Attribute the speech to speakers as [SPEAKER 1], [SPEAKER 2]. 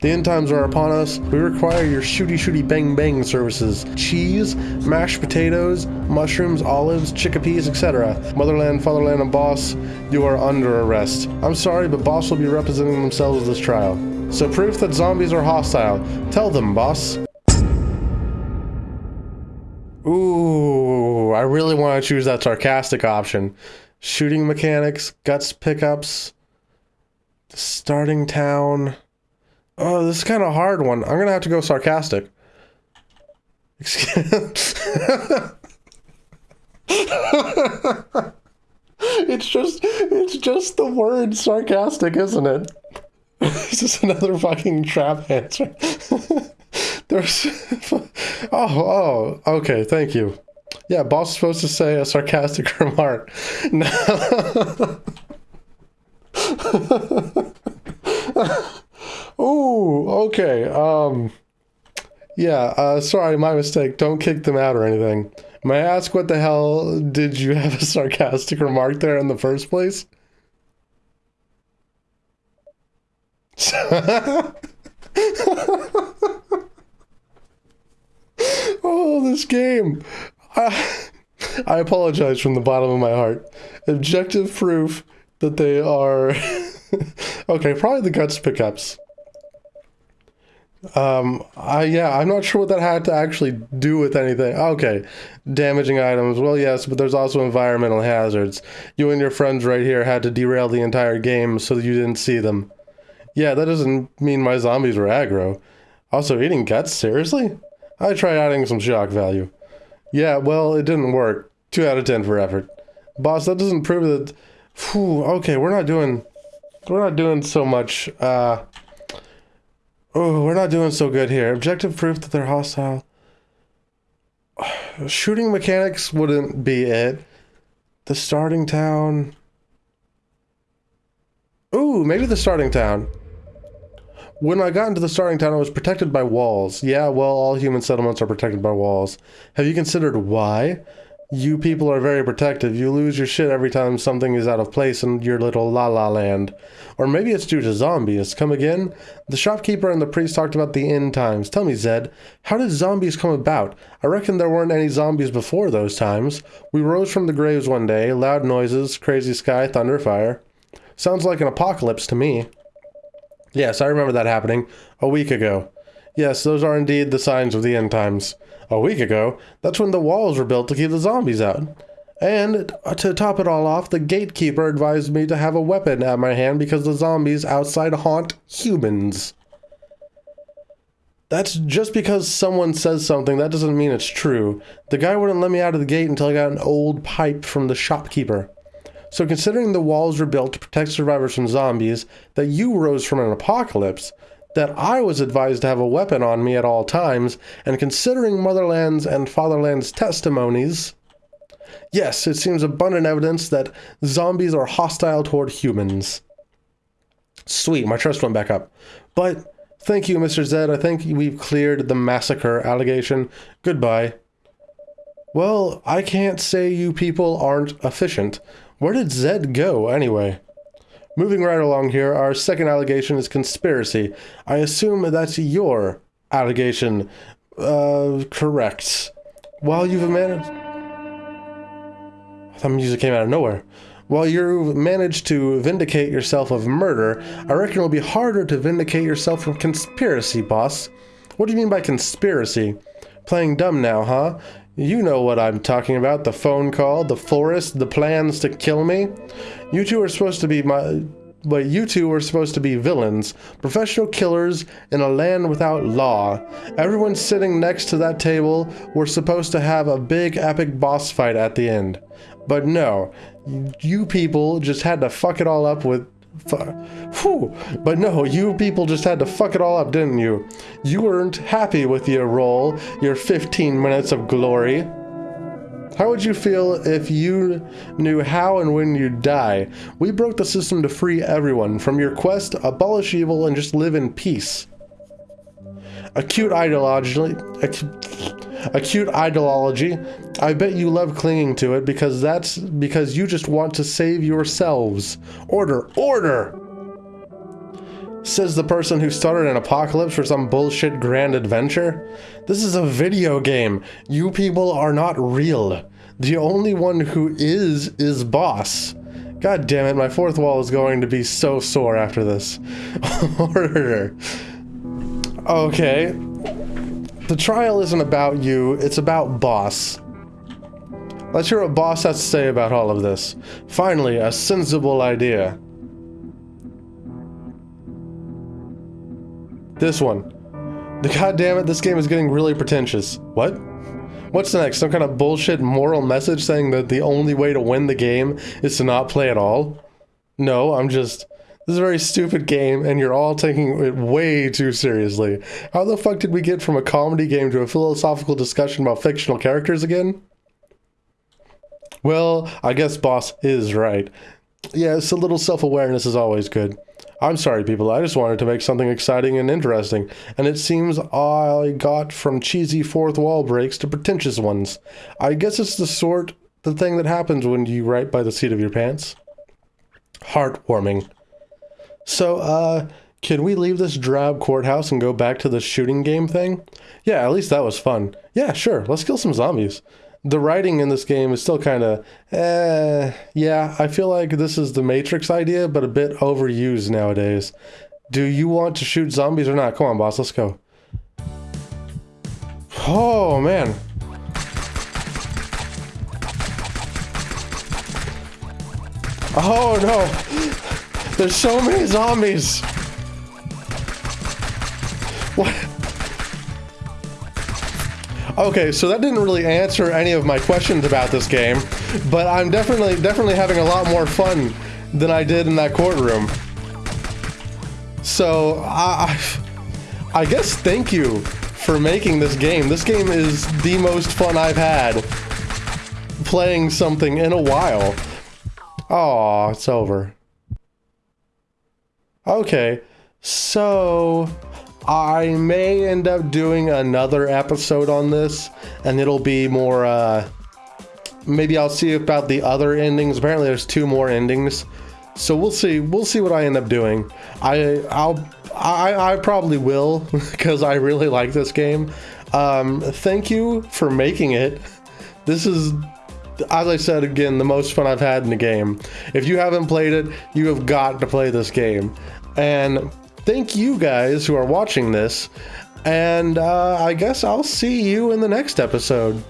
[SPEAKER 1] The end times are upon us. We require your shooty shooty bang bang services. Cheese, mashed potatoes, mushrooms, olives, chickpeas, etc. Motherland, fatherland, and boss, you are under arrest. I'm sorry, but boss will be representing themselves at this trial. So proof that zombies are hostile. Tell them, boss. Ooh, I really want to choose that sarcastic option. Shooting mechanics, guts pickups, starting town. Oh, this is kind of a hard one. I'm gonna have to go sarcastic. it's just, it's just the word sarcastic, isn't it? It's just another fucking trap answer. There's, oh, oh, okay, thank you. Yeah, boss is supposed to say a sarcastic remark. No. Ooh, okay. Um, yeah. Uh, sorry, my mistake. Don't kick them out or anything. May I ask what the hell did you have a sarcastic remark there in the first place? oh, this game. I, I apologize from the bottom of my heart. Objective proof that they are. okay, probably the guts pickups. Um, I yeah, I'm not sure what that had to actually do with anything. Okay, damaging items. Well, yes, but there's also environmental hazards. You and your friends right here had to derail the entire game so that you didn't see them. Yeah, that doesn't mean my zombies were aggro. Also, eating guts? Seriously? I tried adding some shock value. Yeah, well, it didn't work. 2 out of 10 for effort. Boss, that doesn't prove that... Whew, okay, we're not doing... We're not doing so much, uh... Oh, we're not doing so good here. Objective proof that they're hostile. Shooting mechanics wouldn't be it. The starting town... Ooh, maybe the starting town. When I got into the starting town, I was protected by walls. Yeah, well, all human settlements are protected by walls. Have you considered why? You people are very protective. You lose your shit every time something is out of place in your little la la land. Or maybe it's due to zombies. Come again? The shopkeeper and the priest talked about the end times. Tell me, Zed, how did zombies come about? I reckon there weren't any zombies before those times. We rose from the graves one day, loud noises, crazy sky, thunder, fire. Sounds like an apocalypse to me. Yes, I remember that happening a week ago. Yes, those are indeed the signs of the end times. A week ago, that's when the walls were built to keep the zombies out. And to top it all off, the gatekeeper advised me to have a weapon at my hand because the zombies outside haunt humans. That's just because someone says something, that doesn't mean it's true. The guy wouldn't let me out of the gate until I got an old pipe from the shopkeeper. So considering the walls were built to protect survivors from zombies, that you rose from an apocalypse, that I was advised to have a weapon on me at all times, and considering Motherland's and Fatherland's testimonies, yes, it seems abundant evidence that zombies are hostile toward humans. Sweet, my trust went back up. But thank you, Mr. Zed. I think we've cleared the massacre allegation. Goodbye. Well, I can't say you people aren't efficient. Where did Zed go, anyway? Moving right along here, our second allegation is conspiracy. I assume that's your allegation. Uh, correct. While you've managed... That music came out of nowhere. While you've managed to vindicate yourself of murder, I reckon it'll be harder to vindicate yourself from conspiracy, boss. What do you mean by conspiracy? Playing dumb now, huh? You know what I'm talking about, the phone call, the forest, the plans to kill me. You two are supposed to be my... But you two are supposed to be villains, professional killers in a land without law. Everyone sitting next to that table were supposed to have a big epic boss fight at the end. But no, you people just had to fuck it all up with Whew. But no, you people just had to fuck it all up, didn't you? You weren't happy with your role, your 15 minutes of glory. How would you feel if you knew how and when you'd die? We broke the system to free everyone from your quest, abolish evil, and just live in peace. Acute acute ideology. I bet you love clinging to it because that's because you just want to save yourselves. Order, order! Says the person who started an apocalypse for some bullshit grand adventure. This is a video game. You people are not real. The only one who is, is boss. God damn it, my fourth wall is going to be so sore after this. Order. Okay. The trial isn't about you, it's about boss. Let's hear what boss has to say about all of this. Finally, a sensible idea. This one. The God damn it, this game is getting really pretentious. What? What's next? Some kind of bullshit moral message saying that the only way to win the game is to not play at all? No, I'm just... This is a very stupid game, and you're all taking it way too seriously. How the fuck did we get from a comedy game to a philosophical discussion about fictional characters again? Well, I guess boss is right. Yes, a little self-awareness is always good. I'm sorry, people. I just wanted to make something exciting and interesting, and it seems I got from cheesy fourth wall breaks to pretentious ones. I guess it's the sort the thing that happens when you write by the seat of your pants. Heartwarming. So, uh, can we leave this drab courthouse and go back to the shooting game thing? Yeah, at least that was fun. Yeah, sure. Let's kill some zombies the writing in this game is still kind of, eh, yeah, I feel like this is the Matrix idea, but a bit overused nowadays. Do you want to shoot zombies or not? Come on, boss, let's go. Oh, man. Oh, no. There's so many zombies. What? Okay, so that didn't really answer any of my questions about this game, but I'm definitely definitely having a lot more fun than I did in that courtroom. So, I, I guess thank you for making this game. This game is the most fun I've had playing something in a while. Oh, it's over. Okay, so I may end up doing another episode on this, and it'll be more, uh, maybe I'll see about the other endings. Apparently there's two more endings. So we'll see, we'll see what I end up doing. I, I'll, I, I probably will, because I really like this game. Um, thank you for making it. This is as I said again, the most fun I've had in the game. If you haven't played it, you have got to play this game. And thank you guys who are watching this. And uh, I guess I'll see you in the next episode.